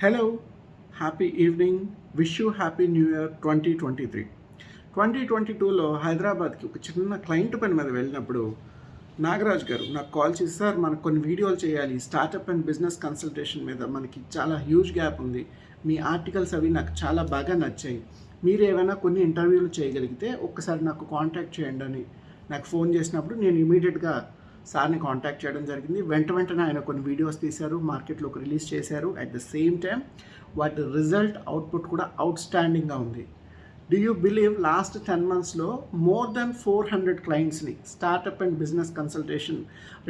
Hello happy evening wish you happy new year twenty twenty three twenty twenty టూలో హైదరాబాద్కి ఒక చిన్న client పని మీద వెళ్ళినప్పుడు నాగరాజ్ గారు నాకు కాల్ చేసి సార్ మనకు కొన్ని వీడియోలు చేయాలి. స్టార్టప్ అండ్ బిజినెస్ కన్సల్టేషన్ మీద మనకి చాలా హ్యూజ్ గ్యాప్ ఉంది. మీ ఆర్టికల్స్ అవి నాకు చాలా బాగా నచ్చాయి. మీరు ఏమైనా కొన్ని ఇంటర్వ్యూలు చేయగలిగితే ఒక్కసారి నాకు కాంటాక్ట్ చేయండి అని నాకు ఫోన్ చేసినప్పుడు నేను ఇమీడియట్గా సార్ని కాంటాక్ట్ చేయడం జరిగింది. వెంట వెంటనే ఆయన కొన్ని వీడియోస్ తీశారు మార్కెట్లోకి రిలీజ్ చేశారు. అట్ ద సేమ్ టైం వాటి రిజల్ట్ అవుట్పుట్ కూడా అవుట్ స్టాండింగ్గా ఉంది. Do you believe last ten మంత్స్లో more than four hundred క్లయింట్స్ని startup and business consultation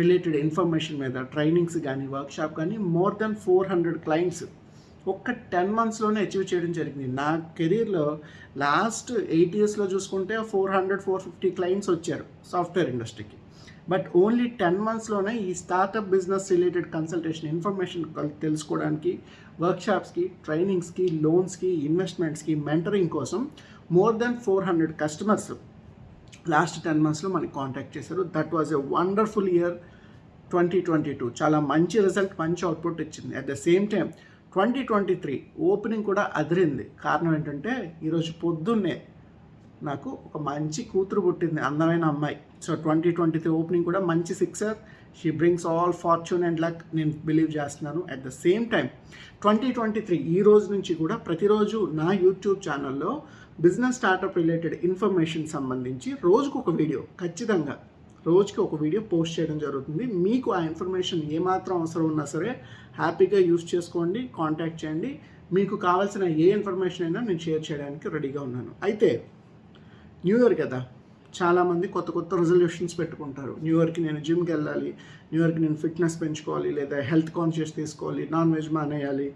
related information మీద ట్రైనింగ్స్ కానీ వర్క్షాప్ కానీ more than four hundred clients ఒక్క టెన్ మంత్స్లోనే అచీవ్ చేయడం జరిగింది. నా కెరీర్లో లాస్ట్ ఎయిట్ ఇయర్స్లో చూసుకుంటే four hundred four fifty clients వచ్చారు సాఫ్ట్వేర్ ఇండస్ట్రీకి బట్ ఓన్లీ టెన్ మంత్స్లోనే ఈ startup business related consultation information తెలుసుకోవడానికి వర్క్షాప్స్కి ట్రైనింగ్స్కి లోన్స్కి ఇన్వెస్ట్మెంట్స్కి మెంటరింగ్ కోసం more than four hundred customers last ten మంత్స్లో మనకి కాంటాక్ట్ చేశారు. That was a wonderful year twenty twenty two. చాలా మంచి రిజల్ట్ మంచి అవుట్పుట్ ఇచ్చింది. At the same time twenty twenty three opening కూడా అదిరింది. కారణం ఏంటంటే ఈరోజు పొద్దున్నే నాకు ఒక మంచి కూతురు పుట్టింది అందమైన అమ్మాయి. So twenty twenty three opening కూడా మంచి sixer she brings all fortune and luck నేను బిలీవ్ చేస్తున్నాను at the same time twenty twenty three ఈ రోజు నుంచి కూడా ప్రతిరోజు నా యూట్యూబ్ ఛానల్లో బిజినెస్ స్టార్టప్ రిలేటెడ్ ఇన్ఫర్మేషన్ సంబంధించి రోజుకు ఒక వీడియో ఖచ్చితంగా రోజుకి ఒక వీడియో పోస్ట్ చేయడం జరుగుతుంది మీకు ఆ ఇన్ఫర్మేషన్ ఏమాత్రం అవసరం ఉన్నా సరే హ్యాపీగా యూస్ చేసుకోండి కాంటాక్ట్ చేయండి మీకు కావాల్సిన ఏ ఇన్ఫర్మేషన్ అయినా నేను షేర్ చేయడానికి రెడీగా ఉన్నాను అయితే న్యూ ఇయర్ కదా చాలామంది కొత్త కొత్త రిజల్యూషన్స్ పెట్టుకుంటారు. న్యూ ఇయర్కి నేను జిమ్కి వెళ్ళాలి న్యూ ఇయర్కి నేను ఫిట్నెస్ పెంచుకోవాలి లేదా హెల్త్ కాన్షియస్ తీసుకోవాలి నాన్ వెజ్ మానేయాలి.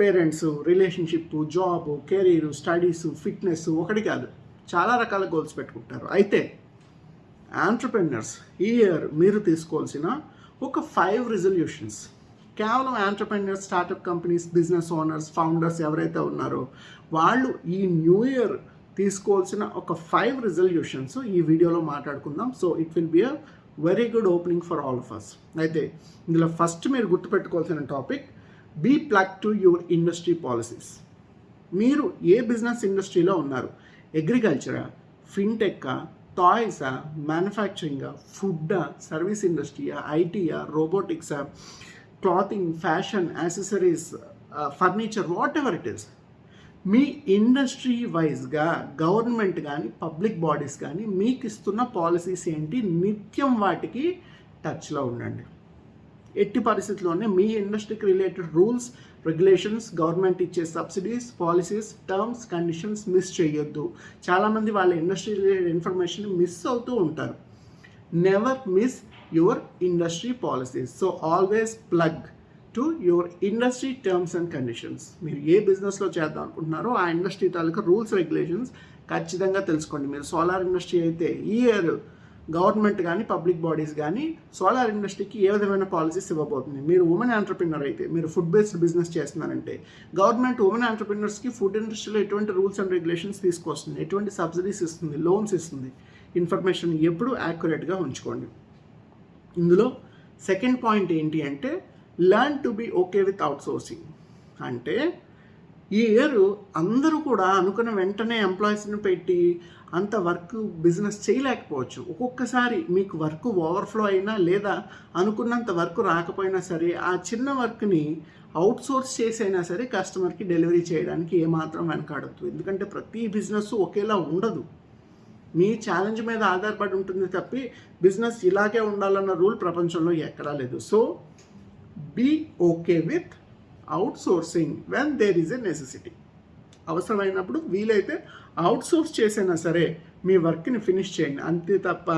Parents relationship job career studies fitness ఒకటి కాదు. చాలా రకాల గోల్స్ పెట్టుకుంటారు. అయితే ఆంటర్ప్రెన్యూర్స్ ఈ ఇయర్ మీరు తీసుకోవాల్సిన ఒక ఫైవ్ రిజల్యూషన్స్ కేవలం entrepreneurs startup companies business owners founders ఎవరైతే ఉన్నారో వాళ్ళు ఈ న్యూ ఇయర్ తీసుకోవాల్సిన ఒక ఫైవ్ రిజల్యూషన్స్ ఈ వీడియోలో మాట్లాడుకుందాం. So it will be a very good opening for all of us అయితే ఇందులో ఫస్ట్ మీరు గుర్తుపెట్టుకోవాల్సిన topic be plug to your industry policies మీరు ఏ బిజినెస్ ఇండస్ట్రీలో ఉన్నారు? అగ్రికల్చరా ఫిన్టెక్కా టాయ్సా మ్యానుఫ్యాక్చరింగా ఫుడ్డా సర్వీస్ ఇండస్ట్రీయా ఐటీయా రోబోటిక్సా clothing fashion accessories furniture whatever it is me industry వైజ్గా గవర్నమెంట్ కానీ పబ్లిక్ బాడీస్ కానీ మీకు ఇస్తున్న పాలసీస్ ఏంటి? నిత్యం వాటికి టచ్లో ఉండండి. ఎట్టి పరిస్థితుల్లోనే మీ ఇండస్ట్రీకి రిలేటెడ్ రూల్స్ రెగ్యులేషన్స్ గవర్నమెంట్ ఇచ్చే subsidies policies terms conditions miss చేయొద్దు. చాలామంది వాళ్ళ ఇండస్ట్రీ రిలేటెడ్ ఇన్ఫర్మేషన్ మిస్ అవుతూ ఉంటారు. Never miss your industry policies so always plug to your industry terms and conditions మీరు ఏ బిజినెస్లో చేద్దాం అనుకుంటున్నారో ఆ ఇండస్ట్రీ తాలూకా రూల్స్ రెగ్యులేషన్స్ ఖచ్చితంగా తెలుసుకోండి. మీరు సోలార్ ఇండస్ట్రీ అయితే ఈ ఇయర్ గవర్నమెంట్ కానీ పబ్లిక్ బాడీస్ కానీ సోలార్ ఇండస్ట్రీకి ఏ విధమైన పాలసీస్ ఇవ్వబోతుంది మీరు ఉమెన్ ఆంటర్ప్రినర్ అయితే మీరు ఫుడ్ బేస్డ్ బిజినెస్ చేస్తున్నారంటే గవర్నమెంట్ ఉమెన్ ఆంటర్ప్రినర్స్కి ఫుడ్ ఇండస్ట్రీలో ఎటువంటి రూల్స్ అండ్ రెగ్యులేషన్స్ తీసుకొస్తుంది? ఎటువంటి సబ్సిడీస్ ఇస్తుంది? లోన్స్ ఇస్తుంది? ఇన్ఫర్మేషన్ ఎప్పుడు యాక్యురేట్గా ఉంచుకోండి. ఇందులో సెకండ్ పాయింట్ ఏంటి అంటే learn to be okay with outsourcing అంటే ఈ ఇయర్ అందరూ కూడా అనుకున్న వెంటనే ఎంప్లాయీస్ని పెట్టి అంత వర్క్ బిజినెస్ చేయలేకపోవచ్చు. ఒక్కొక్కసారి మీకు వర్క్ ఓవర్ఫ్లో అయినా లేదా అనుకున్నంత వర్క్ రాకపోయినా సరే ఆ చిన్న వర్క్ని అవుట్సోర్స్ చేసైనా సరే కస్టమర్కి డెలివరీ చేయడానికి ఏమాత్రం వెనకాడద్దు. ఎందుకంటే ప్రతి బిజినెస్ ఒకేలా ఉండదు. మీ ఛాలెంజ్ మీద ఆధారపడి ఉంటుంది తప్పి బిజినెస్ ఇలాగే ఉండాలన్న రూల్ ప్రపంచంలో ఎక్కడా లేదు. So be okay with outsourcing when there is a necessity అవసరమైనప్పుడు వీలైతే అవుట్సోర్స్ చేసైనా సరే మీ వర్క్ని ఫినిష్ చేయండి. అంతే తప్ప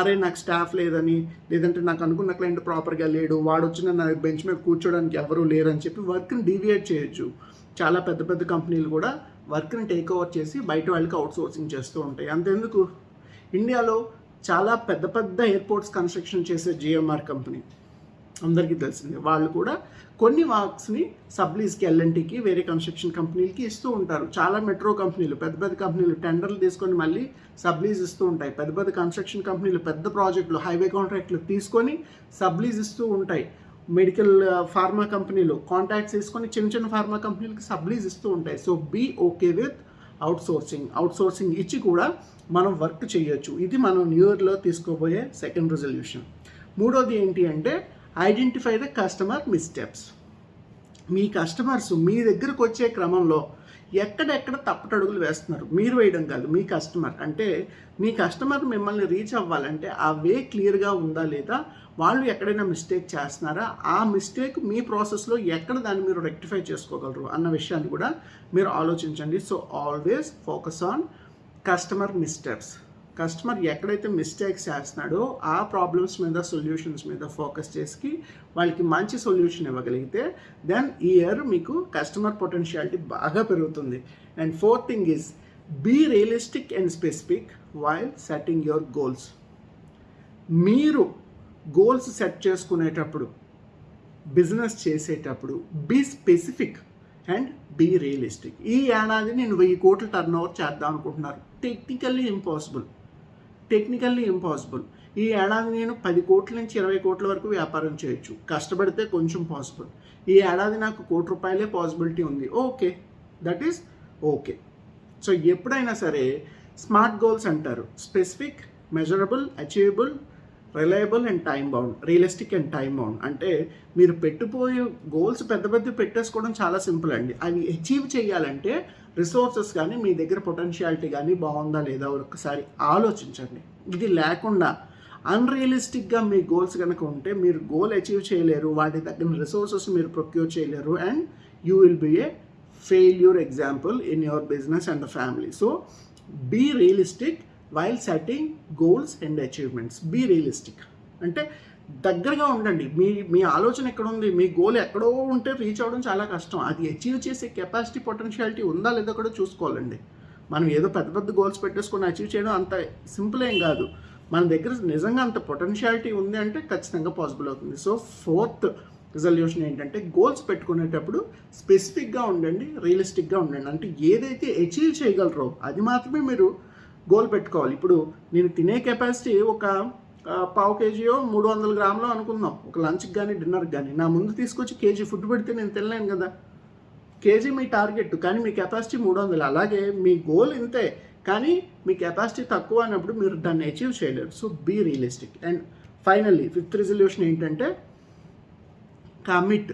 అరే నాకు స్టాఫ్ లేదని లేదంటే నాకు అనుకున్న క్లయింట్ ప్రాపర్గా లేడు వాడు వచ్చిన నా బెంచ్ మీద కూర్చోడానికి ఎవరూ లేరని చెప్పి వర్క్ని డీవియేట్ చేయొచ్చు. చాలా పెద్ద పెద్ద కంపెనీలు కూడా వర్క్ని టేక్ ఓవర్ చేసి బయట వాళ్ళకి అవుట్సోర్సింగ్ చేస్తూ ఉంటాయి. అంతెందుకు? ఇండియాలో చాలా పెద్ద పెద్ద ఎయిర్పోర్ట్స్ కన్స్ట్రక్షన్ చేసే జిఎంఆర్ కంపెనీ అందరికీ తెలిసిందే. వాళ్ళు కూడా కొన్ని వర్క్స్ని సబ్లీస్కి ఎల్ఎన్టీకి వేరే కన్స్ట్రక్షన్ కంపెనీలకి ఇస్తూ ఉంటారు. చాలా మెట్రో కంపెనీలు పెద్ద పెద్ద కంపెనీలు టెండర్లు తీసుకొని మళ్ళీ సబ్లీజ్ ఇస్తూ ఉంటాయి. పెద్ద పెద్ద కన్స్ట్రక్షన్ కంపెనీలు పెద్ద ప్రాజెక్టులు హైవే కాంట్రాక్ట్లు తీసుకొని సబ్లీజ్ ఇస్తూ ఉంటాయి. మెడికల్ ఫార్మా కంపెనీలు కాంటాక్ట్స్ తీసుకొని చిన్న చిన్న ఫార్మా కంపెనీలకి సబ్లీజ్ ఇస్తూ ఉంటాయి. So be okay with outsourcing outsourcing ఇచ్చి కూడా మనం వర్క్ చేయొచ్చు. ఇది మనం న్యూ ఇయర్లో తీసుకోబోయే సెకండ్ రెజల్యూషన్. మూడోది ఏంటి అంటే ఐడెంటిఫై ద కస్టమర్ మిస్టెప్స్ మీ కస్టమర్స్ మీ దగ్గరకు వచ్చే క్రమంలో ఎక్కడెక్కడ తప్పటడుగులు వేస్తున్నారు? మీరు వేయడం కాదు మీ కస్టమర్ అంటే మీ కస్టమర్ మిమ్మల్ని రీచ్ అవ్వాలంటే ఆ వే క్లియర్గా ఉందా లేదా? వాళ్ళు ఎక్కడైనా మిస్టేక్ చేస్తున్నారా? ఆ మిస్టేక్ మీ ప్రాసెస్లో ఎక్కడ దాన్ని మీరు రెక్టిఫై చేసుకోగలరు అన్న విషయాన్ని కూడా మీరు ఆలోచించండి. So always focus on customer mistakes customer ఎక్కడైతే మిస్టేక్స్ చేస్తున్నాడో ఆ ప్రాబ్లమ్స్ మీద సొల్యూషన్స్ మీద ఫోకస్ చేసి వాళ్ళకి మంచి సొల్యూషన్ ఇవ్వగలిగితే దెన్ ఈ ఇయర్ మీకు కస్టమర్ పొటెన్షియాలిటీ బాగా పెరుగుతుంది. And fourth thing is be realistic and specific while setting your goals మీరు గోల్స్ సెట్ చేసుకునేటప్పుడు బిజినెస్ చేసేటప్పుడు be specific and be realistic ఈ ఏడాది నేను వెయ్యి కోట్లు టర్న్ ఓవర్ చేద్దాం అనుకుంటున్నారు టెక్నికల్లీ ఇంపాసిబుల్ టెక్నికల్లీ ఇంపాసిబుల్ ఈ ఏడాది నేను పది కోట్ల నుంచి ఇరవై కోట్ల వరకు వ్యాపారం చేయొచ్చు. కష్టపడితే కొంచెం పాసిబుల్ ఈ ఏడాది నాకు కోటి రూపాయలే పాసిబిలిటీ ఉంది. Okay that is okay so ఎప్పుడైనా సరే స్మార్ట్ గోల్స్ అంటారు. Specific measurable achievable reliable and time bound realistic and time bound అంటే మీరు పెట్టుపోయే గోల్స్ పెద్ద పెద్ద పెట్టేసుకోవడం చాలా సింపుల్ అండి. అవి అచీవ్ చేయాలంటే రిసోర్సెస్ కానీ మీ దగ్గర పొటెన్షియాలిటీ కానీ బాగుందా లేదా ఒకసారి ఆలోచించండి. ఇది లేకుండా అన్రియలిస్టిక్గా మీ గోల్స్ కనుక ఉంటే మీరు గోల్ అచీవ్ చేయలేరు వాటి తగిన రిసోర్సెస్ మీరు ప్రొక్యూర్ చేయలేరు and you will be a failure example in your business and family. So be realistic while setting goals and achievements. Be realistic. అంటే దగ్గరగా ఉండండి. మీ మీ ఆలోచన ఎక్కడ ఉంది మీ గోల్ ఎక్కడో ఉంటే రీచ్ అవ్వడం చాలా కష్టం. అది అచీవ్ చేసే కెపాసిటీ పొటెన్షియాలిటీ ఉందా లేదా కూడా చూసుకోవాలండి. మనం ఏదో పెద్ద పెద్ద గోల్స్ పెట్టేసుకొని అచీవ్ చేయడం అంత సింపుల్ ఏం కాదు. మన దగ్గర నిజంగా అంత పొటెన్షియాలిటీ ఉంది అంటే ఖచ్చితంగా పాసిబుల్ అవుతుంది. సో ఫోర్త్ రిజల్యూషన్ ఏంటంటే గోల్స్ పెట్టుకునేటప్పుడు స్పెసిఫిక్గా ఉండండి రియలిస్టిక్గా ఉండండి. అంటే ఏదైతే అచీవ్ చేయగలరో అది మాత్రమే మీరు గోల్ పెట్టుకోవాలి. ఇప్పుడు నేను తినే కెపాసిటీ ఒక పావు కేజీయో మూడు వందల గ్రాములు అనుకుందాం. ఒక లంచ్కి కానీ డిన్నర్కి కానీ నా ముందు తీసుకొచ్చి కేజీ ఫుడ్ పెడితే నేను తినలేను కదా. కేజీ మీ టార్గెట్ కానీ మీ కెపాసిటీ మూడు వందలు. అలాగే మీ గోల్ ఇంతే కానీ మీ కెపాసిటీ తక్కువ అన్నప్పుడు మీరు దాన్ని అచీవ్ చేయలేరు. So be realistic. And finally fifth resolution ఏంటంటే commit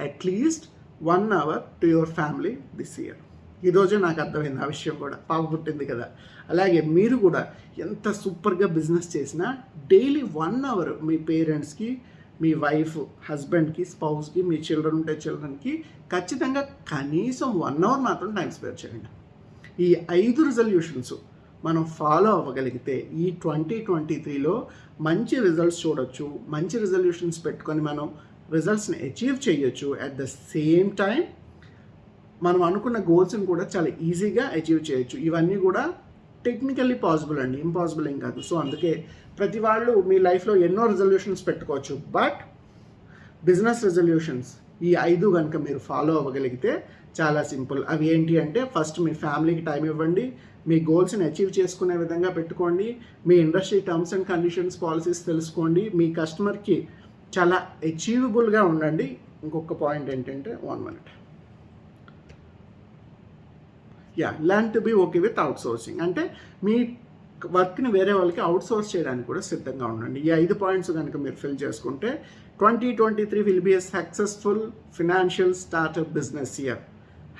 at least one hour to your family this year ఈరోజే నాకు అర్థమైంది ఆ విషయం కూడా. పాప పుట్టింది కదా. అలాగే మీరు కూడా ఎంత సూపర్గా బిజినెస్ చేసినా డైలీ వన్ అవర్ మీ పేరెంట్స్కి మీ వైఫ్ హస్బెండ్కి స్పౌస్కి మీ చిల్డ్రన్ ఉంటే చిల్డ్రన్కి ఖచ్చితంగా కనీసం వన్ అవర్ మాత్రం టైం స్పేర్ చేయండి. ఈ ఐదు రిజల్యూషన్స్ మనం ఫాలో అవ్వగలిగితే ఈ ట్వంటీ ట్వంటీ త్రీలో మంచి రిజల్ట్స్ చూడొచ్చు. మంచి రిజల్యూషన్స్ పెట్టుకొని మనం రిజల్ట్స్ని అచీవ్ చేయొచ్చు. అట్ ద సేమ్ టైం మనం అనుకున్న గోల్స్ని కూడా చాలా ఈజీగా అచీవ్ చేయొచ్చు. ఇవన్నీ కూడా టెక్నికల్లీ పాసిబుల్ అండి. ఇంపాసిబుల్ ఏం కాదు. సో అందుకే ప్రతి వాళ్ళు మీ లైఫ్లో ఎన్నో రిజల్యూషన్స్ పెట్టుకోవచ్చు. బట్ బిజినెస్ రిజల్యూషన్స్ ఈ ఐదు కనుక మీరు ఫాలో అవ్వగలిగితే చాలా సింపుల్ అవి ఏంటి అంటే ఫస్ట్ మీ ఫ్యామిలీకి టైం ఇవ్వండి. మీ గోల్స్ని అచీవ్ చేసుకునే విధంగా పెట్టుకోండి. మీ industry terms and conditions policies తెలుసుకోండి. మీ కస్టమర్కి చాలా అచీవబుల్గా ఉండండి. ఇంకొక పాయింట్ ఏంటంటే one minute yeah learn to be okay with outsourcing అంటే మీ వర్క్ని వేరే వాళ్ళకి అవుట్ సోర్స్ చేయడానికి కూడా సిద్ధంగా ఉండండి. ఈ ఐదు పాయింట్స్ కనుక మీరు ఫిల్ చేసుకుంటే twenty twenty three will be a successful financial startup business year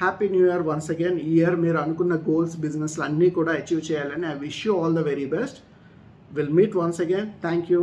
happy new year once again ఈ ఇయర్ మీరు అనుకున్న గోల్స్ బిజినెస్లు అన్నీ కూడా అచీవ్ చేయాలని I wish you all the very best will meet once again thank you